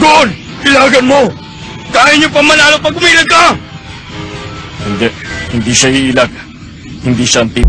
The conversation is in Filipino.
Doon! Ilagan mo! Kaya niyo pa manalo pag umilag ka! Hindi. Hindi siya iilag. Hindi siya anti...